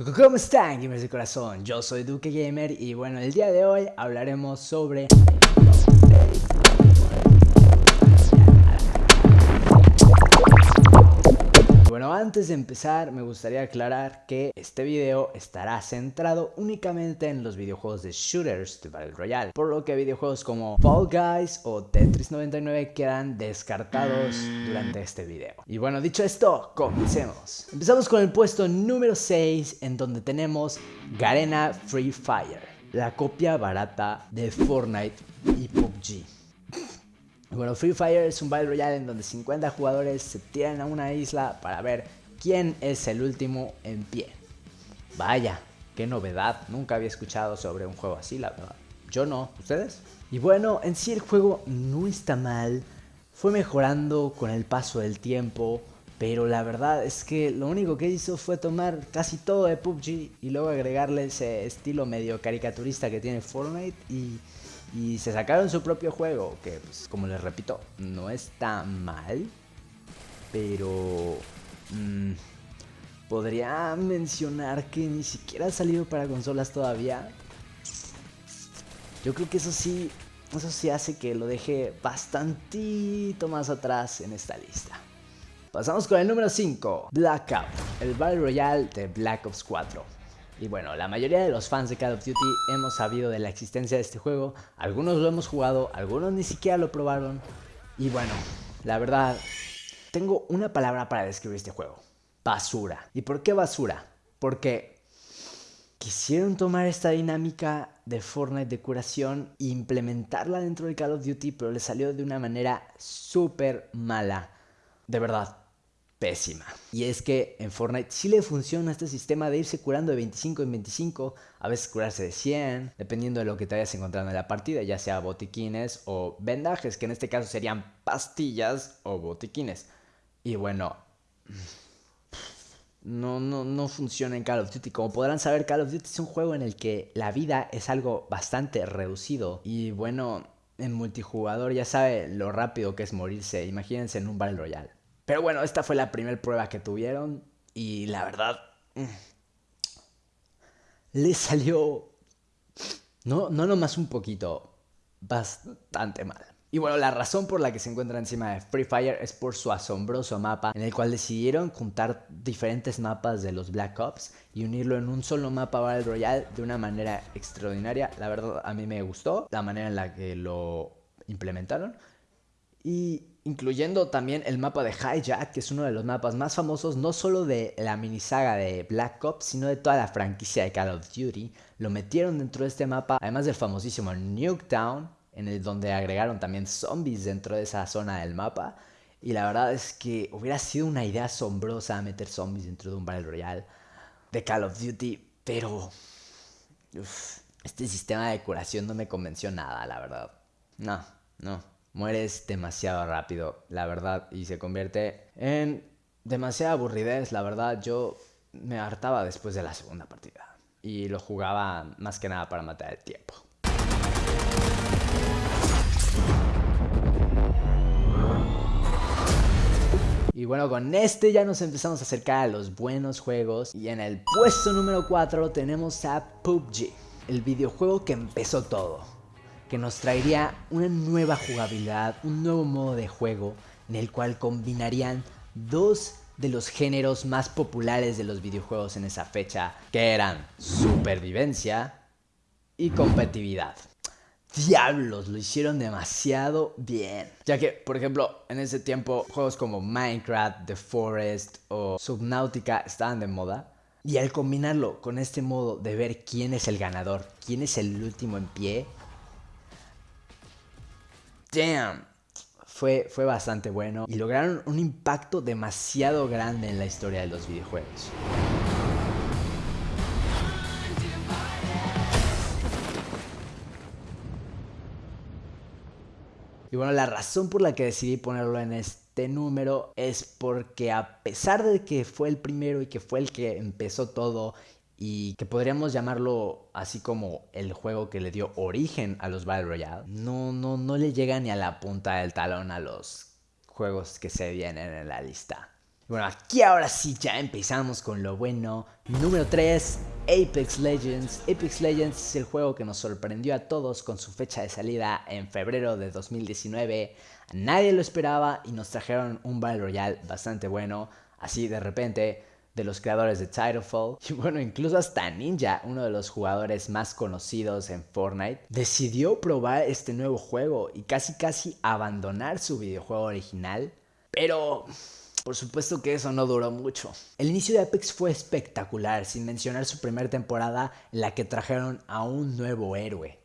¿Cómo están gamers de corazón? Yo soy Duque Gamer y bueno, el día de hoy hablaremos sobre Bueno, antes de empezar me gustaría aclarar que este video estará centrado únicamente en los videojuegos de shooters de Battle Royale, por lo que videojuegos como Fall Guys o Tetris 99 quedan descartados durante este video. Y bueno, dicho esto, comencemos. Empezamos con el puesto número 6 en donde tenemos Garena Free Fire, la copia barata de Fortnite y PUBG. Bueno, Free Fire es un Battle Royale en donde 50 jugadores se tiran a una isla para ver quién es el último en pie. Vaya, qué novedad, nunca había escuchado sobre un juego así, la verdad. Yo no, ¿ustedes? Y bueno, en sí el juego no está mal, fue mejorando con el paso del tiempo, pero la verdad es que lo único que hizo fue tomar casi todo de PUBG y luego agregarle ese estilo medio caricaturista que tiene Fortnite y y se sacaron su propio juego, que pues, como les repito, no está mal, pero mm, podría mencionar que ni siquiera ha salido para consolas todavía. Yo creo que eso sí, eso sí hace que lo deje bastantito más atrás en esta lista. Pasamos con el número 5, Blackout, el Battle Royale de Black Ops 4. Y bueno, la mayoría de los fans de Call of Duty hemos sabido de la existencia de este juego, algunos lo hemos jugado, algunos ni siquiera lo probaron. Y bueno, la verdad, tengo una palabra para describir este juego. Basura. ¿Y por qué basura? Porque quisieron tomar esta dinámica de Fortnite de curación e implementarla dentro de Call of Duty, pero le salió de una manera súper mala. De verdad, pésima. Y es que en Fortnite sí le funciona este sistema de irse curando de 25 en 25, a veces curarse de 100, dependiendo de lo que te encontrando en la partida, ya sea botiquines o vendajes, que en este caso serían pastillas o botiquines. Y bueno, no, no, no funciona en Call of Duty. Como podrán saber, Call of Duty es un juego en el que la vida es algo bastante reducido. Y bueno, en multijugador ya sabe lo rápido que es morirse. Imagínense en un Battle Royale. Pero bueno, esta fue la primera prueba que tuvieron y la verdad mm, le salió, no, no nomás un poquito, bastante mal. Y bueno, la razón por la que se encuentra encima de Free Fire es por su asombroso mapa, en el cual decidieron juntar diferentes mapas de los Black Ops y unirlo en un solo mapa Battle Royale de una manera extraordinaria. La verdad, a mí me gustó la manera en la que lo implementaron. Y incluyendo también el mapa de Hijack, que es uno de los mapas más famosos no solo de la minisaga de Black Ops, sino de toda la franquicia de Call of Duty. Lo metieron dentro de este mapa, además del famosísimo Nuketown, en el donde agregaron también zombies dentro de esa zona del mapa. Y la verdad es que hubiera sido una idea asombrosa meter zombies dentro de un Battle Royale de Call of Duty, pero este sistema de curación no me convenció nada, la verdad. No, no mueres demasiado rápido, la verdad, y se convierte en demasiada aburridez, la verdad, yo me hartaba después de la segunda partida y lo jugaba más que nada para matar el tiempo. Y bueno, con este ya nos empezamos a acercar a los buenos juegos. Y en el puesto número 4 tenemos a PUBG, el videojuego que empezó todo que nos traería una nueva jugabilidad, un nuevo modo de juego en el cual combinarían dos de los géneros más populares de los videojuegos en esa fecha, que eran supervivencia y competitividad. Diablos, lo hicieron demasiado bien. Ya que, por ejemplo, en ese tiempo juegos como Minecraft, The Forest o Subnautica estaban de moda. Y al combinarlo con este modo de ver quién es el ganador, quién es el último en pie, damn, fue, fue bastante bueno y lograron un impacto demasiado grande en la historia de los videojuegos. Y bueno, la razón por la que decidí ponerlo en este número es porque a pesar de que fue el primero y que fue el que empezó todo y que podríamos llamarlo así como el juego que le dio origen a los Battle Royale, no, no, no le llega ni a la punta del talón a los juegos que se vienen en la lista. Bueno, aquí ahora sí ya empezamos con lo bueno. Número 3, Apex Legends. Apex Legends es el juego que nos sorprendió a todos con su fecha de salida en febrero de 2019. Nadie lo esperaba y nos trajeron un Battle Royale bastante bueno. Así de repente de los creadores de Titanfall. Y bueno, incluso hasta Ninja, uno de los jugadores más conocidos en Fortnite, decidió probar este nuevo juego y casi casi abandonar su videojuego original. Pero... Por supuesto que eso no duró mucho. El inicio de Apex fue espectacular, sin mencionar su primera temporada en la que trajeron a un nuevo héroe.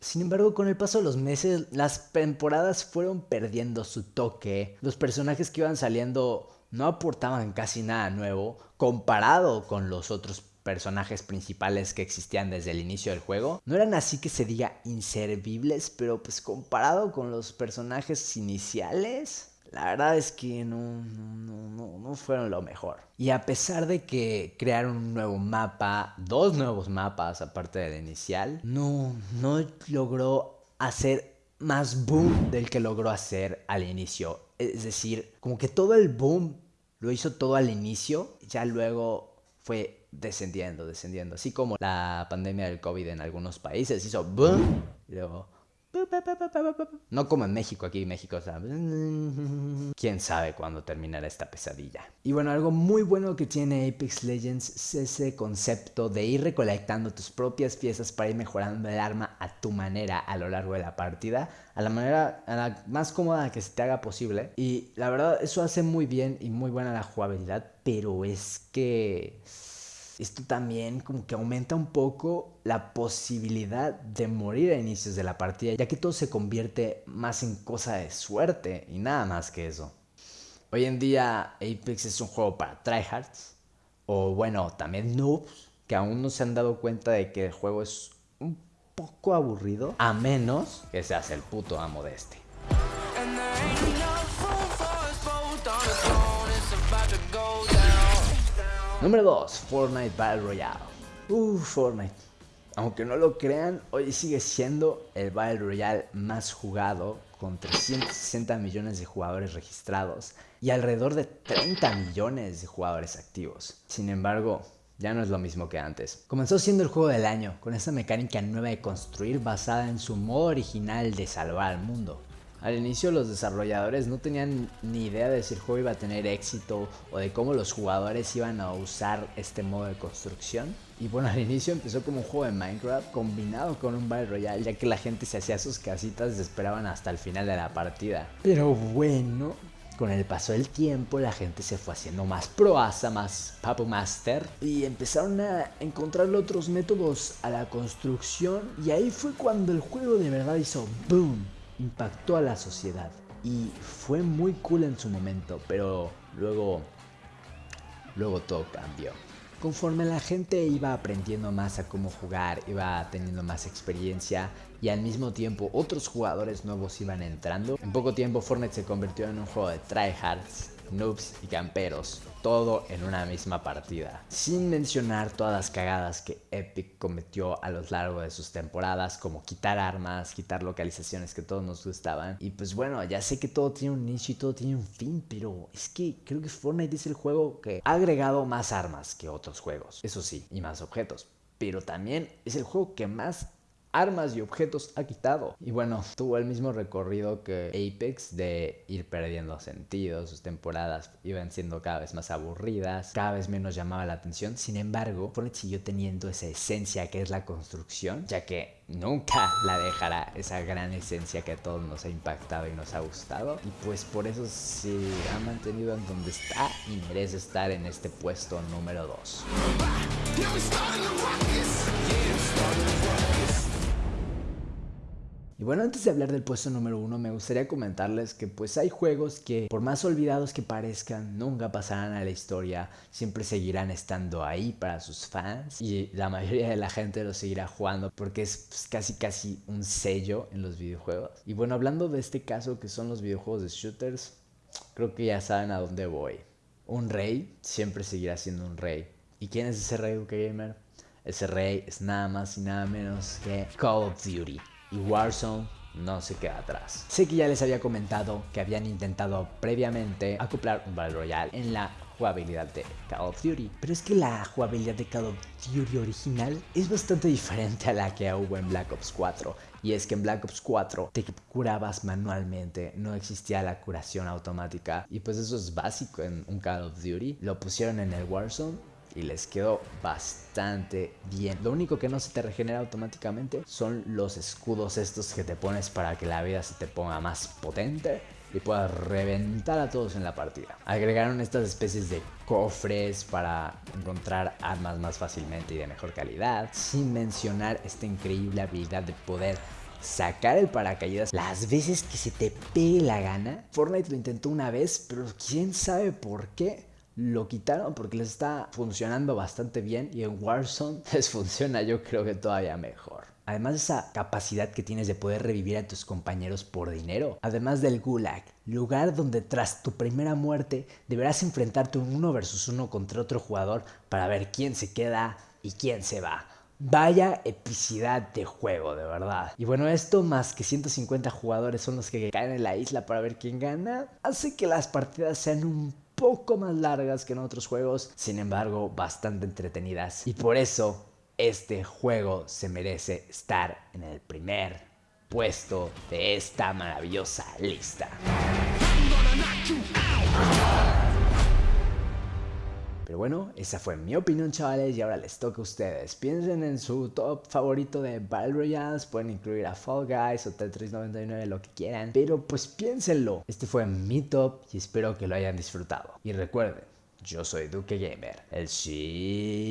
Sin embargo, con el paso de los meses, las temporadas fueron perdiendo su toque. Los personajes que iban saliendo no aportaban casi nada nuevo comparado con los otros personajes principales que existían desde el inicio del juego. No eran así que se diga inservibles, pero pues comparado con los personajes iniciales, la verdad es que no, no, no, fueron lo mejor. Y a pesar de que crearon un nuevo mapa, dos nuevos mapas aparte del inicial, no, no logró hacer más boom del que logró hacer al inicio. Es decir, como que todo el boom lo hizo todo al inicio, ya luego fue descendiendo, descendiendo. Así como la pandemia del COVID en algunos países hizo boom, y luego no como en México, aquí en México, quién sabe cuándo terminará esta pesadilla. Y bueno, algo muy bueno que tiene Apex Legends es ese concepto de ir recolectando tus propias piezas para ir mejorando el arma a tu manera a lo largo de la partida, a la manera a la más cómoda que se te haga posible. Y la verdad, eso hace muy bien y muy buena la jugabilidad, pero es que esto también como que aumenta un poco la posibilidad de morir a inicios de la partida, ya que todo se convierte más en cosa de suerte y nada más que eso. Hoy en día Apex es un juego para tryhards, o bueno, también noobs, que aún no se han dado cuenta de que el juego es un poco aburrido, a menos que seas el puto amo de este. Número 2, Fortnite Battle Royale. Uh, Fortnite. Aunque no lo crean, hoy sigue siendo el Battle Royale más jugado, con 360 millones de jugadores registrados y alrededor de 30 millones de jugadores activos. Sin embargo, ya no es lo mismo que antes. Comenzó siendo el juego del año, con esta mecánica nueva de construir basada en su modo original de salvar al mundo. Al inicio los desarrolladores no tenían ni idea de si el juego iba a tener éxito o de cómo los jugadores iban a usar este modo de construcción. Y bueno, al inicio empezó como un juego de Minecraft combinado con un Battle Royale, ya que la gente se hacía sus casitas y esperaban hasta el final de la partida. Pero bueno, con el paso del tiempo la gente se fue haciendo más proasa, más Papu Master y empezaron a encontrar otros métodos a la construcción y ahí fue cuando el juego de verdad hizo boom impactó a la sociedad y fue muy cool en su momento, pero luego, luego todo cambió. Conforme la gente iba aprendiendo más a cómo jugar, iba teniendo más experiencia y al mismo tiempo otros jugadores nuevos iban entrando, en poco tiempo Fortnite se convirtió en un juego de tryhards noobs y camperos, todo en una misma partida. Sin mencionar todas las cagadas que Epic cometió a lo largo de sus temporadas, como quitar armas, quitar localizaciones que todos nos gustaban. Y pues bueno, ya sé que todo tiene un inicio y todo tiene un fin, pero es que creo que Fortnite es el juego que ha agregado más armas que otros juegos, eso sí, y más objetos. Pero también es el juego que más armas y objetos ha quitado. Y bueno, tuvo el mismo recorrido que Apex de ir perdiendo sentido, sus temporadas iban siendo cada vez más aburridas, cada vez menos llamaba la atención. Sin embargo, Fortnite siguió teniendo esa esencia que es la construcción, ya que nunca la dejará esa gran esencia que a todos nos ha impactado y nos ha gustado. Y pues por eso se ha mantenido en donde está y merece estar en este puesto número 2. Y bueno, antes de hablar del puesto número uno, me gustaría comentarles que pues hay juegos que por más olvidados que parezcan, nunca pasarán a la historia, siempre seguirán estando ahí para sus fans y la mayoría de la gente los seguirá jugando porque es pues, casi casi un sello en los videojuegos. Y bueno, hablando de este caso que son los videojuegos de shooters, creo que ya saben a dónde voy. Un rey siempre seguirá siendo un rey. ¿Y quién es ese rey, Gamer? Ese rey es nada más y nada menos que Call of Duty y Warzone no se queda atrás. Sé que ya les había comentado que habían intentado previamente acoplar un Battle Royale en la jugabilidad de Call of Duty. Pero es que la jugabilidad de Call of Duty original es bastante diferente a la que hubo en Black Ops 4. Y es que en Black Ops 4 te curabas manualmente, no existía la curación automática. Y pues eso es básico en un Call of Duty. Lo pusieron en el Warzone y les quedó bastante bien. Lo único que no se te regenera automáticamente son los escudos estos que te pones para que la vida se te ponga más potente y puedas reventar a todos en la partida. Agregaron estas especies de cofres para encontrar armas más fácilmente y de mejor calidad, sin mencionar esta increíble habilidad de poder sacar el paracaídas las veces que se te pegue la gana. Fortnite lo intentó una vez, pero quién sabe por qué lo quitaron porque les está funcionando bastante bien y en Warzone les funciona yo creo que todavía mejor. Además de esa capacidad que tienes de poder revivir a tus compañeros por dinero. Además del Gulag, lugar donde tras tu primera muerte deberás enfrentarte un uno versus uno contra otro jugador para ver quién se queda y quién se va. Vaya epicidad de juego, de verdad. Y bueno, esto más que 150 jugadores son los que caen en la isla para ver quién gana, hace que las partidas sean un poco más largas que en otros juegos, sin embargo bastante entretenidas. Y por eso este juego se merece estar en el primer puesto de esta maravillosa lista. Pero bueno, esa fue mi opinión chavales y ahora les toca a ustedes. Piensen en su top favorito de Battle Royales, pueden incluir a Fall Guys o Tetris 99, lo que quieran. Pero pues piénsenlo, este fue mi top y espero que lo hayan disfrutado. Y recuerden, yo soy Duque Gamer, el sí...